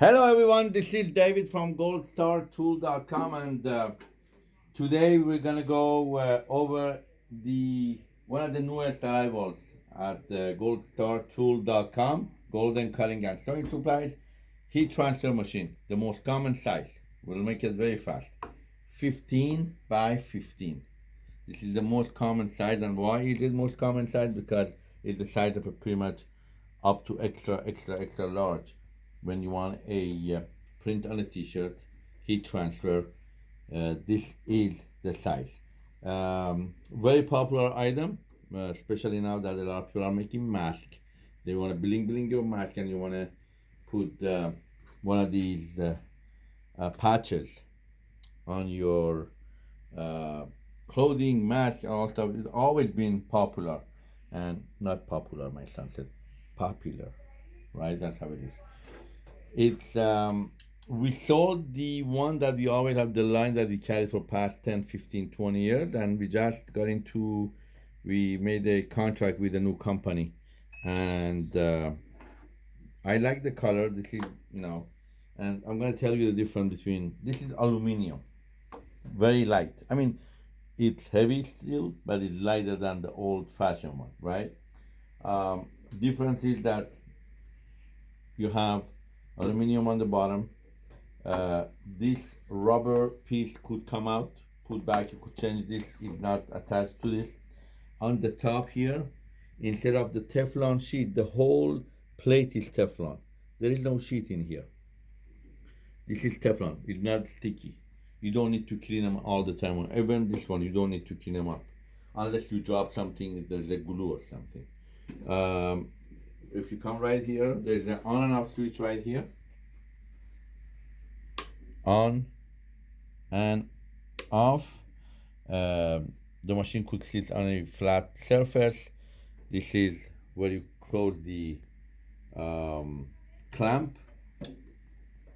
Hello everyone, this is David from goldstartool.com and uh, today we're gonna go uh, over the one of the newest arrivals at uh, goldstartool.com golden cutting and sewing supplies. Heat transfer machine the most common size. We'll make it very fast. 15 by 15 this is the most common size. And why is it most common size? Because it's the size of a pretty much up to extra extra extra large when you want a uh, print on a t-shirt heat transfer uh, this is the size. Um, very popular item uh, especially now that a lot of people are making masks they want to bling bling your mask and you want to put uh, one of these uh, uh, patches on your clothing mask and all stuff. It's always been popular and not popular my son said. Popular right? That's how it is it's um, we sold the one that we always have the line that we carry for past 10 15 20 years and we just got into we made a contract with a new company. And uh, I like the color this is you know and I'm gonna tell you the difference between this is aluminum. Very light. I mean it's heavy still but it's lighter than the old-fashioned one right? Um, difference is that you have aluminum on the bottom. Uh, this rubber piece could come out put back you could change this it's not attached to this. On the top here instead of the Teflon sheet the whole plate is Teflon. There is no sheet in here. This is Teflon it's not sticky. You don't need to clean them all the time. Even this one you don't need to clean them up. Unless you drop something there's a glue or something. Um, if you come right here there's an on and off switch right here. On and off. Uh, the machine could sit on a flat surface. This is where you close the um, clamp.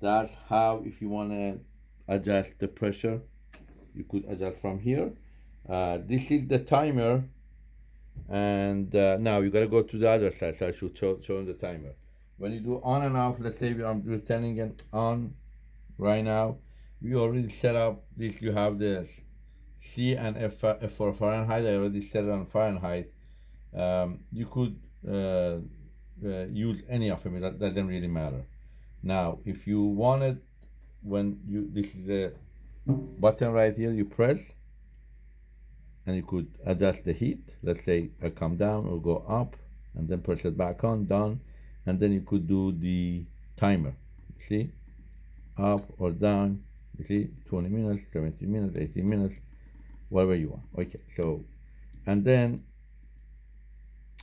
That's how if you want to adjust the pressure you could adjust from here. Uh, this is the timer and uh, now you got to go to the other side so I should show, show the timer. When you do on and off let's say I'm turning it on right now we already set up this you have this C and F, for Fahrenheit I already set it on Fahrenheit. Um, you could uh, uh, use any of them that doesn't really matter. Now if you wanted when you this is a button right here you press and you could adjust the heat. Let's say I come down or go up and then press it back on done. And then you could do the timer. See? Up or down. You see? 20 minutes 70 minutes 80 minutes whatever you want. Okay so and then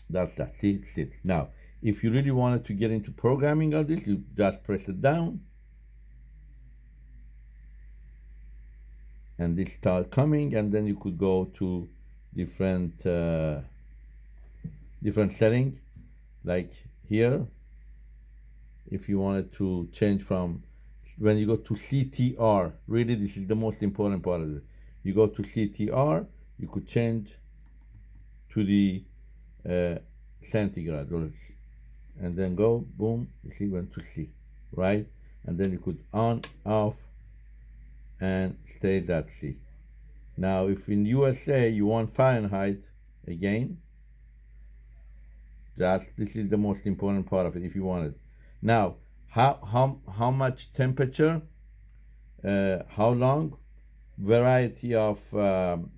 that's that. See? It. Sits now if you really wanted to get into programming of this you just press it down and this start coming and then you could go to different uh, different setting. Like here if you wanted to change from when you go to CTR really this is the most important part of it. You go to CTR you could change to the uh, centigrade and then go boom you see went to C right? And then you could on off and stay that C. Now, if in USA you want Fahrenheit, again, that's, this is the most important part of it if you want it. Now, how, how, how much temperature, uh, how long, variety of, um,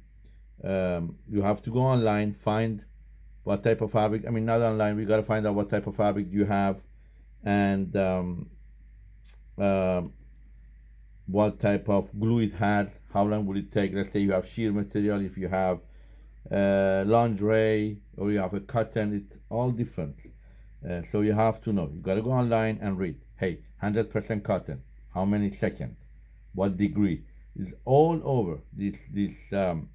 um, you have to go online, find what type of fabric, I mean, not online, we got to find out what type of fabric you have and um, uh, what type of glue it has, how long will it take. Let's say you have sheer material, if you have uh, lingerie or you have a cotton, it's all different. Uh, so you have to know. You gotta go online and read. Hey, 100% cotton. How many seconds? What degree? It's all over. This this um,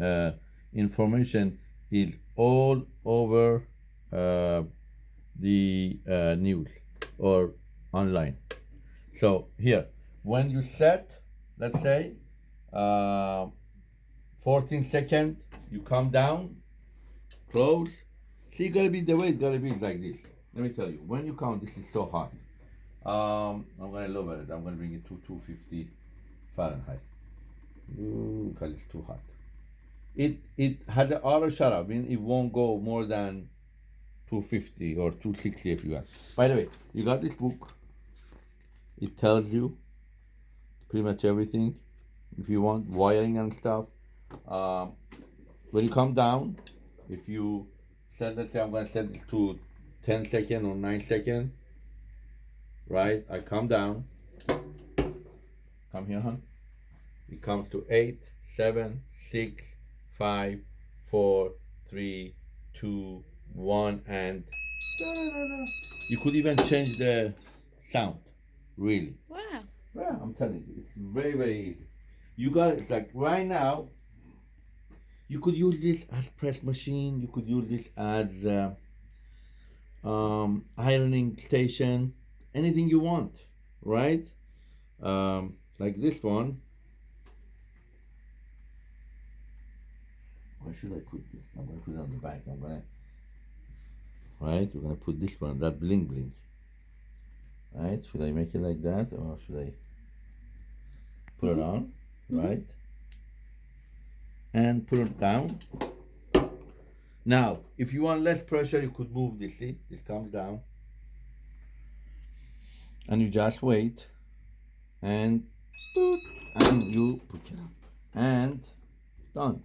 uh, information is all over uh, the uh, news or online. So here, when you set, let's say, uh, 14 second, you come down, close. See, gotta be the way it's gotta be like this. Let me tell you, when you count, this is so hot. Um, I'm gonna lower it. I'm gonna bring it to 250 Fahrenheit. Ooh, because it's too hot. It it has an auto shut off. I mean, it won't go more than 250 or 260 if you want. By the way, you got this book. It tells you pretty much everything. If you want wiring and stuff, um, when you come down, if you set, let's say I'm gonna set it to 10 second or 9 second, right? I come down, come here, huh? It comes to 8, 7, 6, 5, 4, 3, 2, 1, and you could even change the sound, really. Wow. Yeah, I'm telling you, it's very, very easy. You got it. It's like right now, you could use this as press machine. You could use this as uh, um, ironing station. Anything you want, right? Um, like this one. Where should I put this? I'm gonna put it on the back. I'm gonna. Right, we're gonna put this one. That bling bling. Right? Should I make it like that, or should I put it on? Mhm. Right. And put it down. Now, if you want less pressure, you could move this. See, this comes down, and you just wait, and and you put it up, and done.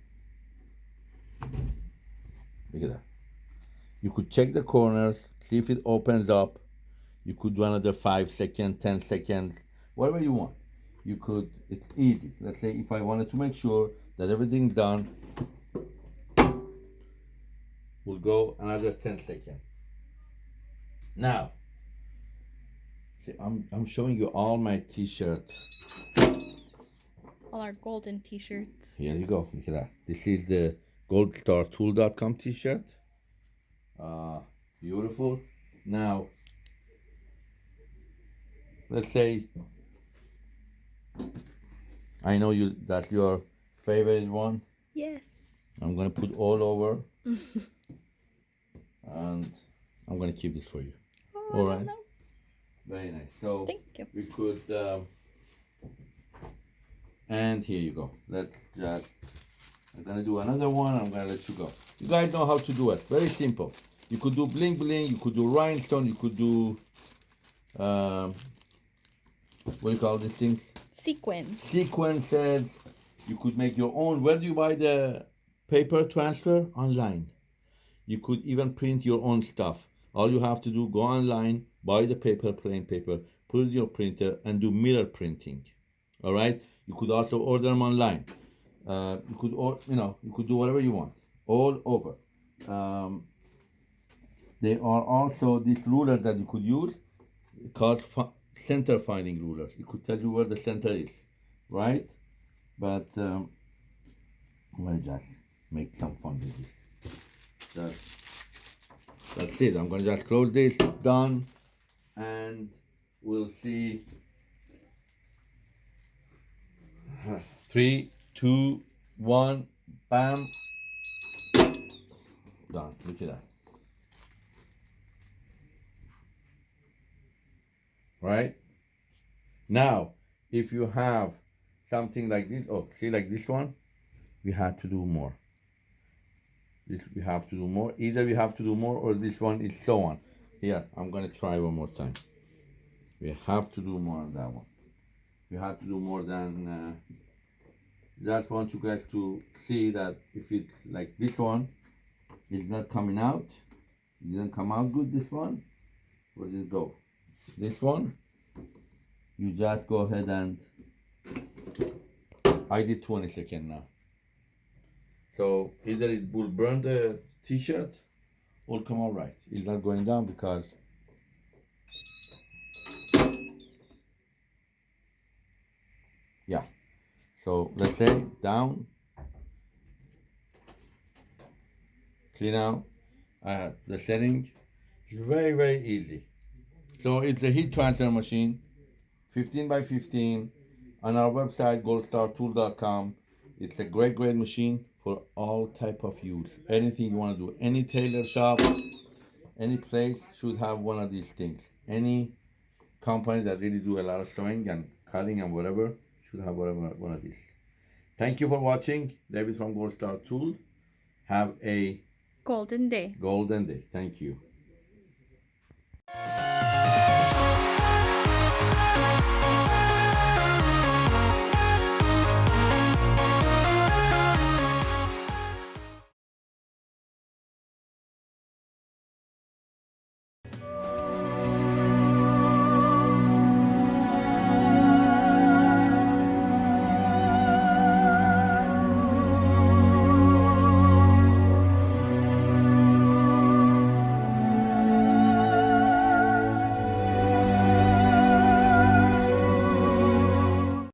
Look at that. You could check the corners, see if it opens up. You could do another five seconds, ten seconds, whatever you want. You could. It's easy. Let's say if I wanted to make sure that everything done, we'll go another 10 seconds. Now, see, I'm, I'm showing you all my t-shirt. All our golden t-shirts. Here you go. Look at that. This is the goldstartool.com t-shirt. Uh, beautiful. Now, let's say I know you that's your favorite one. Yes. I'm gonna put all over and I'm gonna keep this for you. Oh, All I Very nice. So Thank you. we could um, and here you go. Let's just I'm gonna do another one. I'm gonna let you go. You guys know how to do it. Very simple. You could do bling bling. You could do rhinestone. You could do um, what do you call this thing? Sequin. sequences. You could make your own. Where do you buy the paper transfer? Online. You could even print your own stuff. All you have to do, go online, buy the paper, plain paper, put it in your printer, and do mirror printing. All right. You could also order them online. Uh, you could, or, you know, you could do whatever you want, all over. Um, there are also these rulers that you could use called center finding rulers. It could tell you where the center is, right? But um, I'm gonna just make some fun with this. That's it. I'm gonna just close this, done, and we'll see. Three, two, one, bam, done. Look at that. Right? Now, if you have something like this, oh, see, like this one, we have to do more. This we have to do more. Either we have to do more, or this one is so on. Here, I'm gonna try one more time. We have to do more on that one. We have to do more than. Uh, just want you guys to see that if it's like this one, it's not coming out. It didn't come out good. This one, where did it go? This one? You just go ahead and I did 20 second now. So either it will burn the t-shirt or come out right. It's not going down because yeah. So let's say down. Clean out. Uh, the setting it's very very easy so it's a heat transfer machine, 15 by 15, on our website goldstartool.com. It's a great, great machine for all type of use. Anything you want to do, any tailor shop, any place should have one of these things. Any company that really do a lot of sewing and cutting and whatever should have whatever one of these. Thank you for watching. David from Gold Star Tool. Have a Golden day. golden day. Thank you.